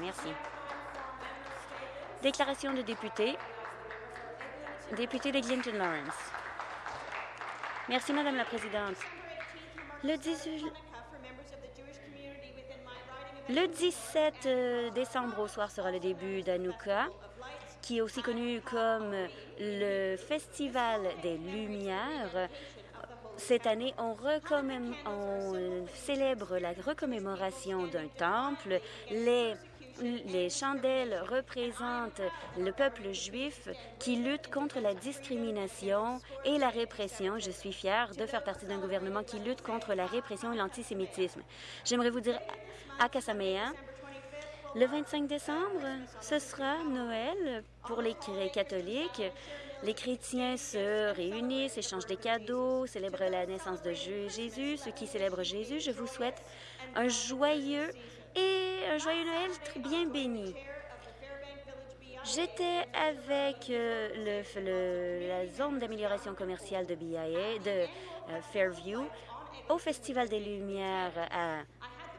Merci. Déclaration de député. Député de Clinton Lawrence. Merci, Madame la Présidente. Le 18... Le 17 euh, décembre au soir sera le début d'Anouka, qui est aussi connu comme le Festival des Lumières. Cette année, on, on célèbre la recommémoration d'un temple. Les les chandelles représentent le peuple juif qui lutte contre la discrimination et la répression. Je suis fière de faire partie d'un gouvernement qui lutte contre la répression et l'antisémitisme. J'aimerais vous dire à Kasamea, le 25 décembre, ce sera Noël pour les catholiques. Les chrétiens se réunissent, échangent des cadeaux, célèbrent la naissance de Jésus. Ceux qui célèbrent Jésus, je vous souhaite un joyeux et un joyeux Noël très bien béni. J'étais avec euh, la zone d'amélioration commerciale de BIA, de euh, Fairview, au Festival des Lumières à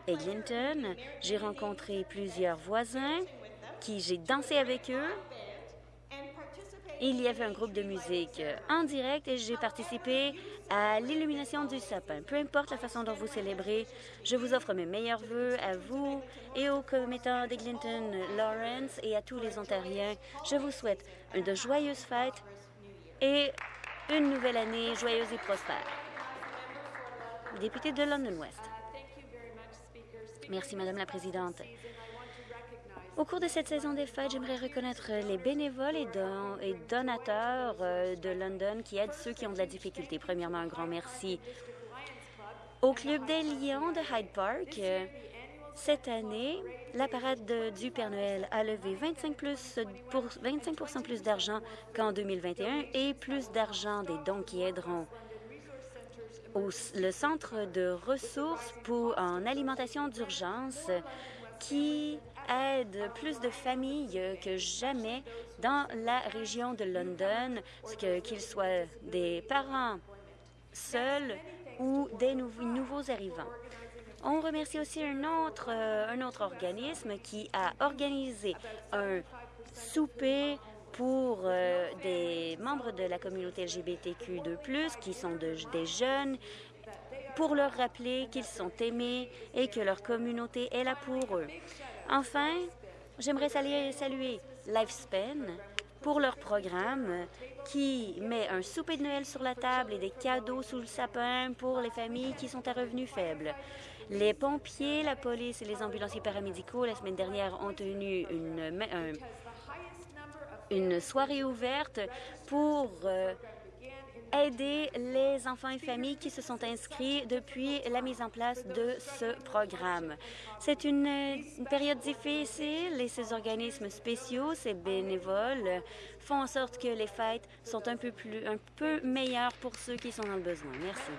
Eglinton. J'ai rencontré plusieurs voisins qui j'ai dansé avec eux il y avait un groupe de musique euh, en direct et j'ai participé à l'illumination du sapin. Peu importe la façon dont vous célébrez, je vous offre mes meilleurs voeux à vous et aux commettants d'Eglinton Lawrence et à tous les Ontariens. Je vous souhaite de joyeuses fêtes et une nouvelle année joyeuse et prospère. Député de London West. Merci, Madame la Présidente. Au cours de cette saison des fêtes, j'aimerais reconnaître les bénévoles et, donateurs euh, de London qui aident ceux qui ont de la difficulté. Premièrement, un grand merci au Club des Lions de Hyde Park. Cette année, la parade du Père Noël a levé 25, plus pour 25 plus d'argent qu'en 2021 et plus d'argent des dons qui aideront le centre de ressources pour, en alimentation d'urgence qui aide plus de familles que jamais dans la région de London, qu'ils soient des parents seuls ou des nouveaux arrivants. On remercie aussi un autre, euh, un autre organisme qui a organisé un souper pour euh, des membres de la communauté LGBTQ2+, qui sont des jeunes, pour leur rappeler qu'ils sont aimés et que leur communauté est là pour eux. Enfin, j'aimerais saluer, Lifespan pour leur programme qui met un souper de Noël sur la table et des cadeaux sous le sapin pour les familles qui sont à revenus faibles. Les pompiers, la police et les ambulanciers paramédicaux, la semaine dernière, ont tenu une, soirée ouverte pour euh, aider les enfants et familles qui se sont inscrits depuis la mise en place de ce programme. C'est une, période difficile et ces organismes spéciaux, ces bénévoles, font en sorte que les fêtes sont un peu, plus, un peu meilleures pour ceux qui sont dans le besoin. Merci.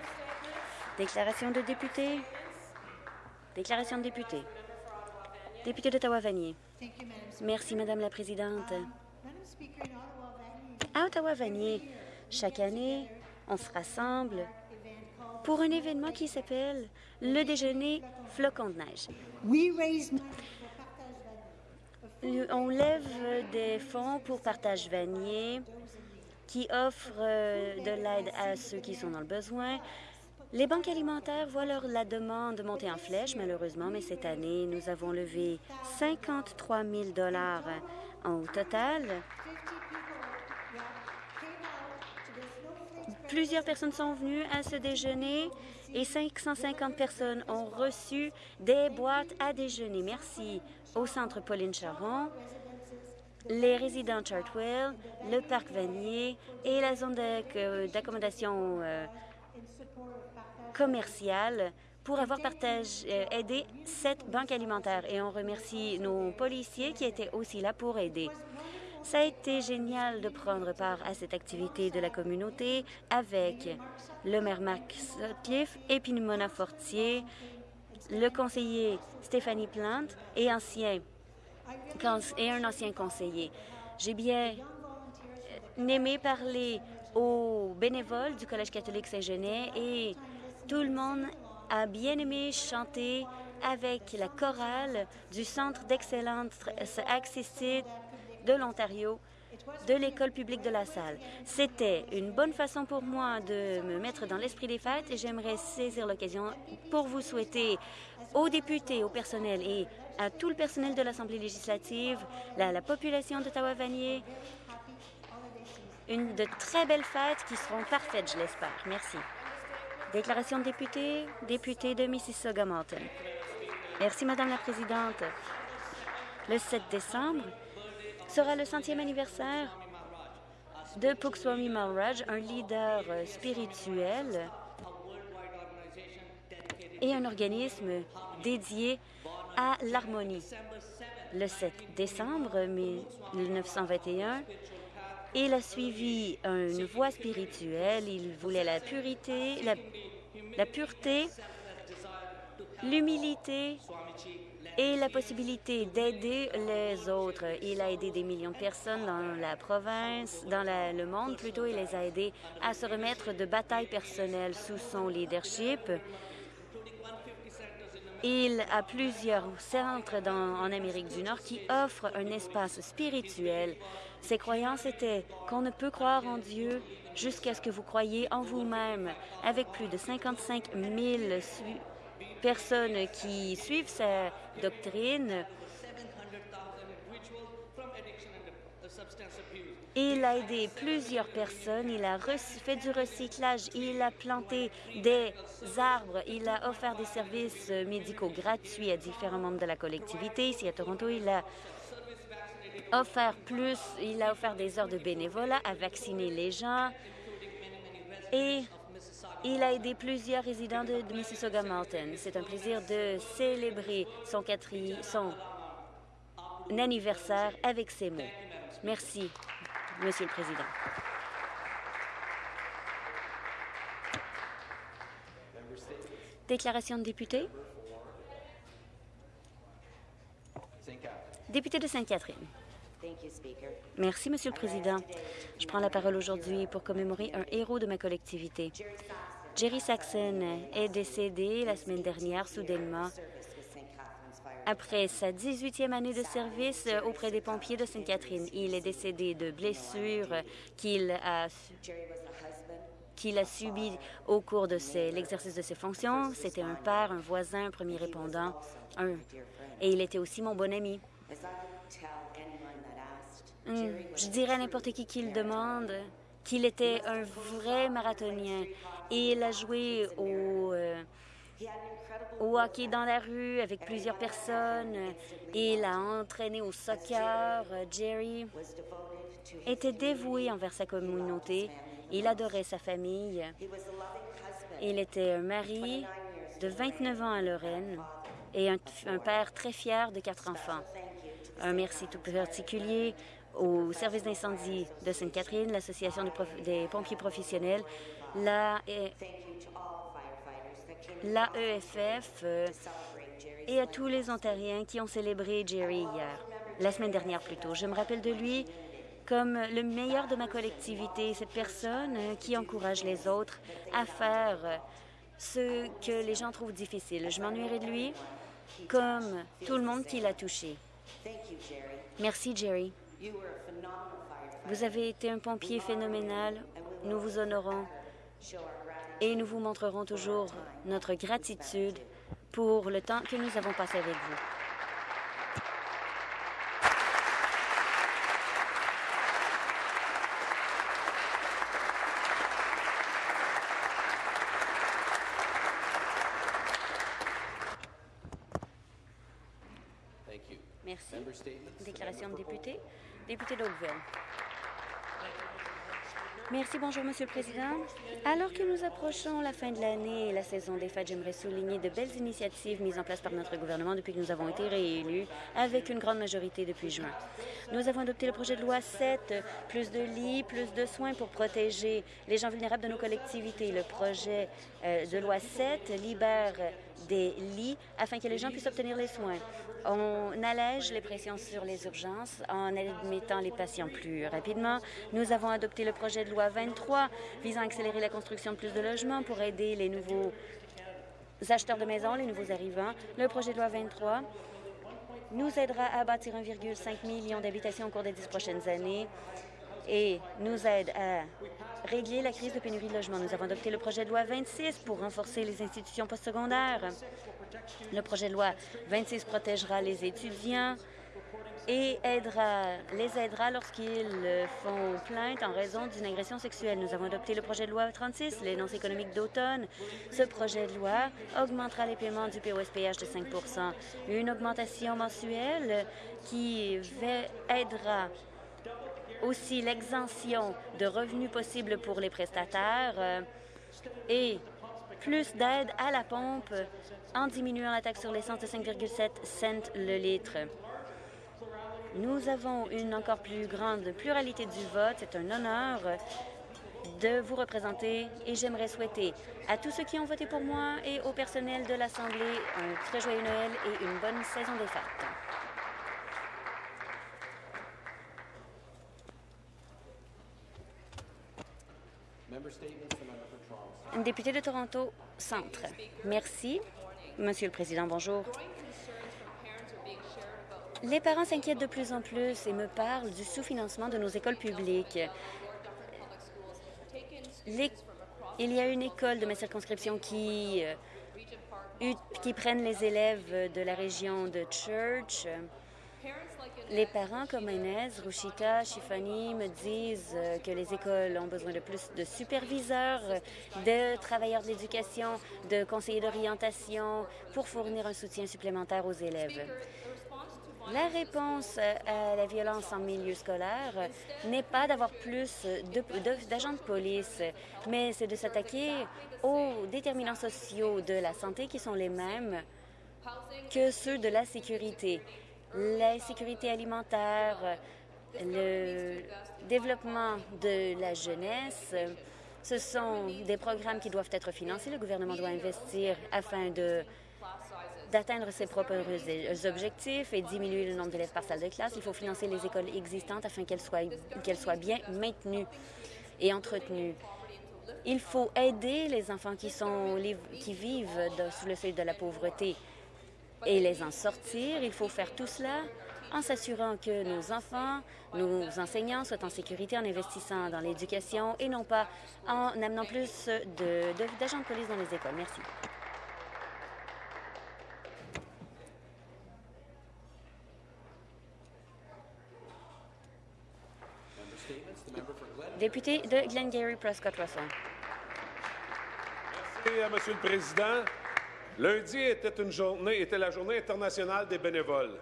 Déclaration de député. Déclaration de député. Député d'Ottawa-Vanier. Merci, Madame la Présidente. À Ottawa-Vanier, chaque année, on se rassemble pour un événement qui s'appelle le déjeuner flocon de neige. On lève des fonds pour Partage Vanier qui offre euh, de l'aide à ceux qui sont dans le besoin. Les banques alimentaires voient leur, la demande monter en flèche, malheureusement, mais cette année, nous avons levé 53 000 au total. Plusieurs personnes sont venues à ce déjeuner et 550 personnes ont reçu des boîtes à déjeuner. Merci au Centre Pauline Charon, les résidents Chartwell, le Parc Vanier et la zone d'accommodation euh, commerciale pour avoir euh, aidé cette banque alimentaire. Et on remercie nos policiers qui étaient aussi là pour aider. Ça a été génial de prendre part à cette activité de la communauté avec le maire Max Cliff et Mona Fortier, le conseiller Stéphanie Plante et, ancien, et un ancien conseiller. J'ai bien aimé parler aux bénévoles du Collège catholique Saint-Genet et tout le monde a bien aimé chanter avec la chorale du Centre d'excellence accessible de l'Ontario de l'école publique de la salle. C'était une bonne façon pour moi de me mettre dans l'esprit des fêtes et j'aimerais saisir l'occasion pour vous souhaiter aux députés, au personnel et à tout le personnel de l'Assemblée législative, la, la population d'Ottawa-Vanier, une de très belles fêtes qui seront parfaites, je l'espère. Merci. Déclaration de député, député de Mississauga-Malton. Merci, Madame la Présidente. Le 7 décembre sera le centième anniversaire de Pukswami Maharaj, un leader spirituel et un organisme dédié à l'harmonie. Le 7 décembre 1921, il a suivi une voie spirituelle. Il voulait la purité, la pureté, l'humilité et la possibilité d'aider les autres. Il a aidé des millions de personnes dans la province, dans le monde plutôt. Il les a aidés à se remettre de batailles personnelles sous son leadership. Il a plusieurs centres en Amérique du Nord qui offrent un espace spirituel. Ses croyances étaient qu'on ne peut croire en Dieu jusqu'à ce que vous croyez en vous-même. Avec plus de 55 000 personnes qui suivent sa doctrine, Il a aidé plusieurs personnes, il a fait du recyclage, il a planté des arbres, il a offert des services médicaux gratuits à différents membres de la collectivité. Ici à Toronto, il a offert plus, il a offert des heures de bénévolat à vacciner les gens. Et il a aidé plusieurs résidents de, Mississauga-Malton. C'est un plaisir de célébrer son, son anniversaire avec ces mots. Merci. Monsieur le Président. Déclaration de député. Député de Sainte-Catherine. Merci, Monsieur le Président. Je prends la parole aujourd'hui pour commémorer un héros de ma collectivité. Jerry Saxon est décédé la semaine dernière soudainement après sa 18e année de service auprès des pompiers de Sainte-Catherine. Il est décédé de blessures qu'il a qu'il a subi au cours de l'exercice de ses fonctions. C'était un père, un voisin, un premier répondant, et il était aussi mon bon ami. Hum, je dirais à n'importe qui qui le demande qu'il était un vrai marathonien. Il a joué au... Euh, au hockey dans la rue avec plusieurs personnes. Il a entraîné au soccer. Jerry était dévoué envers sa communauté. Il adorait sa famille. Il était un mari de 29 ans à Lorraine et un, père très fier de quatre enfants. Un merci tout particulier au service d'incendie de Sainte-Catherine, l'Association des pompiers professionnels, l'AEFF euh, et à tous les Ontariens qui ont célébré Jerry hier, la semaine dernière plutôt. Je me rappelle de lui comme le meilleur de ma collectivité, cette personne euh, qui encourage les autres à faire ce que les gens trouvent difficile. Je m'ennuierai de lui comme tout le monde qui l'a touché. Merci, Jerry. Vous avez été un pompier phénoménal. Nous vous honorons et nous vous montrerons toujours notre gratitude pour le temps que nous avons passé avec vous. Merci. Déclaration de député. Député d'Oakville. Merci. Bonjour, Monsieur le Président. Alors que nous approchons la fin de l'année et la saison des fêtes, j'aimerais souligner de belles initiatives mises en place par notre gouvernement depuis que nous avons été réélus avec une grande majorité depuis juin. Nous avons adopté le projet de loi 7, plus de lits, plus de soins pour protéger les gens vulnérables de nos collectivités. Le projet euh, de loi 7 libère des lits afin que les gens puissent obtenir les soins. On allège les pressions sur les urgences en admettant les patients plus rapidement. Nous avons adopté le projet de loi 23 visant à accélérer la construction de plus de logements pour aider les nouveaux acheteurs de maisons, les nouveaux arrivants. Le projet de loi 23 nous aidera à bâtir 1,5 million d'habitations au cours des dix prochaines années et nous aide à régler la crise de pénurie de logement. Nous avons adopté le projet de loi 26 pour renforcer les institutions postsecondaires. Le projet de loi 26 protégera les étudiants et aidera, les aidera lorsqu'ils font plainte en raison d'une agression sexuelle. Nous avons adopté le projet de loi 36, l'énonce économique d'automne. Ce projet de loi augmentera les paiements du POSPH de 5% une augmentation mensuelle qui aidera aussi l'exemption de revenus possibles pour les prestataires euh, et plus d'aide à la pompe en diminuant la taxe sur l'essence de 5,7 cents le litre. Nous avons une encore plus grande pluralité du vote. C'est un honneur de vous représenter et j'aimerais souhaiter à tous ceux qui ont voté pour moi et au personnel de l'Assemblée un très joyeux Noël et une bonne saison des fêtes. Député de Toronto Centre. Merci. Monsieur le Président, bonjour. Les parents s'inquiètent de plus en plus et me parlent du sous-financement de nos écoles publiques. Il y a une école de ma circonscription qui, euh, qui prennent les élèves de la région de Church. Les parents comme Inès, Rushika, Shifani me disent euh, que les écoles ont besoin de plus de superviseurs, de travailleurs de l'éducation, de conseillers d'orientation pour fournir un soutien supplémentaire aux élèves. La réponse à la violence en milieu scolaire n'est pas d'avoir plus d'agents de, police, mais c'est de s'attaquer aux déterminants sociaux de la santé qui sont les mêmes que ceux de la sécurité. La sécurité alimentaire, le développement de la jeunesse, ce sont des programmes qui doivent être financés. Le gouvernement doit investir afin de d'atteindre ses propres objectifs et diminuer le nombre d'élèves par salle de classe. Il faut financer les écoles existantes afin qu'elles soient, qu'elles soient bien maintenues et entretenues. Il faut aider les enfants qui, sont, qui vivent sous le seuil de la pauvreté et les en sortir. Il faut faire tout cela en s'assurant que nos enfants, nos enseignants soient en sécurité en investissant dans l'éducation et non pas en amenant plus d'agents de, de police dans les écoles. Merci. Député de Glengarry Prescott Russell. Merci, Monsieur le Président. Lundi était, une journée, était la journée internationale des bénévoles.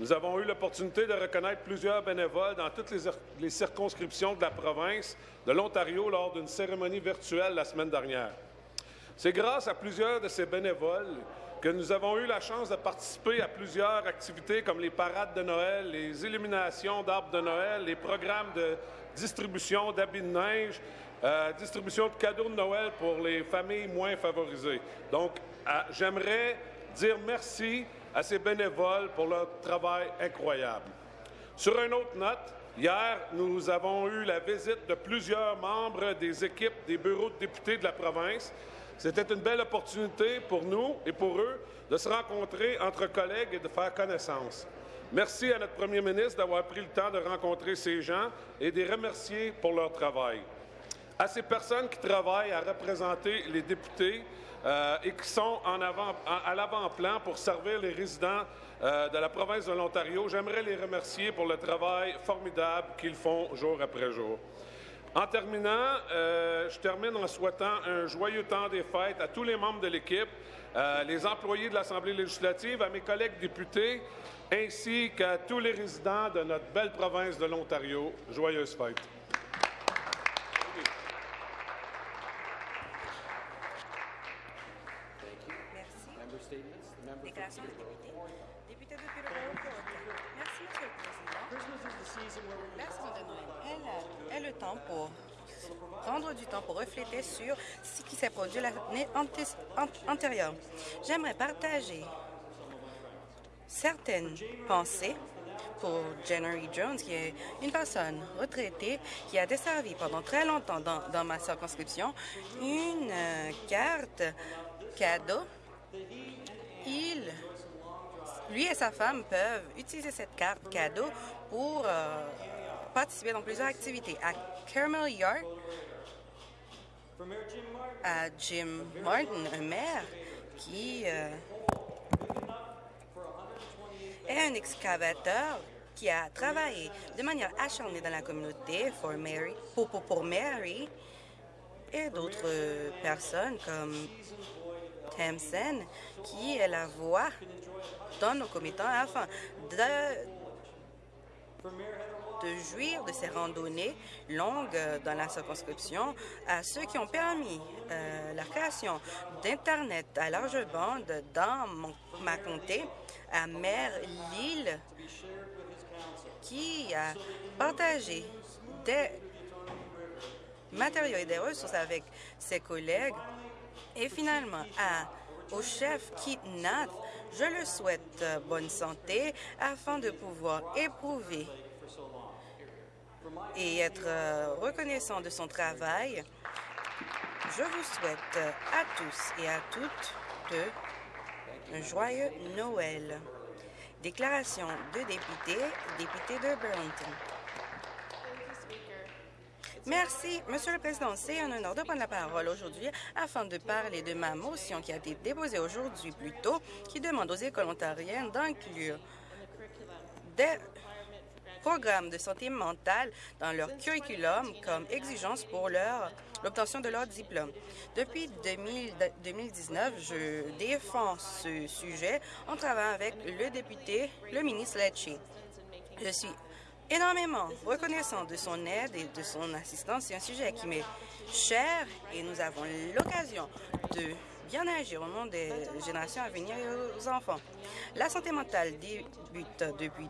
Nous avons eu l'opportunité de reconnaître plusieurs bénévoles dans toutes les, les circonscriptions de la province de l'Ontario lors d'une cérémonie virtuelle la semaine dernière. C'est grâce à plusieurs de ces bénévoles que nous avons eu la chance de participer à plusieurs activités comme les parades de Noël, les illuminations d'arbres de Noël, les programmes de distribution d'habits de neige, euh, distribution de cadeaux de Noël pour les familles moins favorisées. Donc, euh, j'aimerais dire merci à ces bénévoles pour leur travail incroyable. Sur une autre note, hier, nous avons eu la visite de plusieurs membres des équipes des bureaux de députés de la province. C'était une belle opportunité pour nous et pour eux de se rencontrer entre collègues et de faire connaissance. Merci à notre premier ministre d'avoir pris le temps de rencontrer ces gens et de les remercier pour leur travail. À ces personnes qui travaillent à représenter les députés euh, et qui sont à l'avant-plan pour servir les résidents euh, de la province de l'Ontario, j'aimerais les remercier pour le travail formidable qu'ils font jour après jour. En terminant, euh, je termine en souhaitant un joyeux temps des fêtes à tous les membres de l'équipe, les employés de l'Assemblée législative, à mes collègues députés, ainsi qu'à tous les résidents de notre belle province de l'Ontario. Joyeuses fêtes. Merci. Député. de Merci, Monsieur le Président. La saison de Noël est le pour prendre du temps pour refléter sur ce qui s'est produit l'année antérieure. J'aimerais partager certaines pensées pour Jennery Jones, qui est une personne retraitée qui a desservi pendant très longtemps dans, ma circonscription, une euh, carte cadeau lui et sa femme peuvent utiliser cette carte cadeau pour euh, participer dans plusieurs activités. Caramel Yard, à Jim Martin, un maire qui euh, est un excavateur qui a travaillé de manière acharnée dans la communauté for Mary, pour, pour, Mary et d'autres personnes comme Tamsen, qui est la voix dans nos commettants. Afin de, de jouir de ces randonnées longues dans la circonscription à ceux qui ont permis euh, la création d'Internet à large bande dans mon- ma comté, à Mère Lille, qui a partagé des matériaux et des ressources avec ses collègues. Et finalement, à, au chef Keith Nath, je le souhaite euh, bonne santé afin de pouvoir éprouver et être euh, reconnaissant de son travail. Je vous souhaite euh, à tous et à toutes un joyeux Noël. Déclaration de député, député de Burlington. Merci, Monsieur le Président. C'est un honneur de prendre la parole aujourd'hui afin de parler de ma motion qui a été déposée aujourd'hui plus tôt, qui demande aux écoles ontariennes d'inclure des programmes de santé mentale dans leur curriculum comme exigence pour l'obtention de leur diplôme. Depuis 2000 2019, je défends ce sujet en travaillant avec le député, le ministre Lecce. Je suis énormément reconnaissant de son aide et de son assistance. C'est un sujet qui m'est cher et nous avons l'occasion de bien agir au nom des générations à venir et aux enfants. La santé mentale débute depuis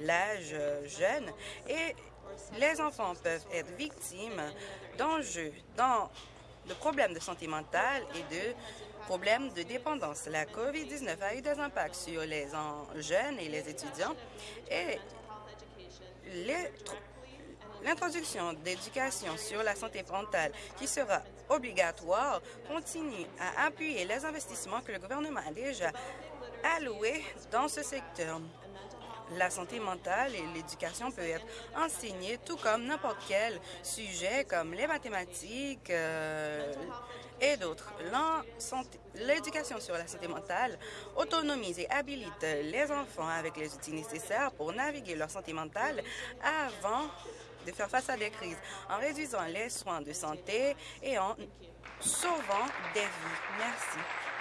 l'âge jeune et les enfants peuvent être victimes d'enjeux, dans de problèmes de santé mentale et de problèmes de dépendance. La COVID-19 a eu des impacts sur les jeunes et les étudiants et L'introduction d'éducation sur la santé mentale qui sera obligatoire continue à appuyer les investissements que le gouvernement a déjà alloués dans ce secteur. La santé mentale et l'éducation peuvent être enseignées tout comme n'importe quel sujet comme les mathématiques euh, et d'autres. L'éducation sur la santé mentale autonomise et habilite les enfants avec les outils nécessaires pour naviguer leur santé mentale avant de faire face à des crises, en réduisant les soins de santé et en sauvant des vies. Merci.